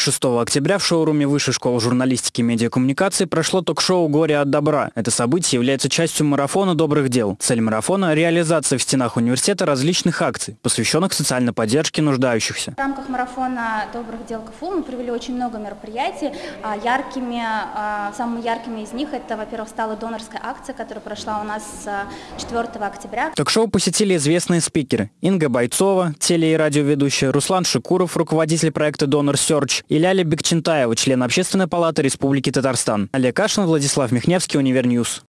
6 октября в шоуруме Высшей школы журналистики и медиакоммуникации прошло ток-шоу «Горе от добра». Это событие является частью марафона добрых дел. Цель марафона – реализация в стенах университета различных акций, посвященных социальной поддержке нуждающихся. В рамках марафона добрых дел КФУ мы провели очень много мероприятий. А, яркими, а, самыми яркими из них это, во-первых, стала донорская акция, которая прошла у нас 4 октября. Ток-шоу посетили известные спикеры. Инга Бойцова, теле- и радиоведущая, Руслан Шикуров, руководитель проекта «DonorSearch» и Ляля Бекчентаева, член Общественной палаты Республики Татарстан. Олег Кашин, Владислав Михневский, UniverNews.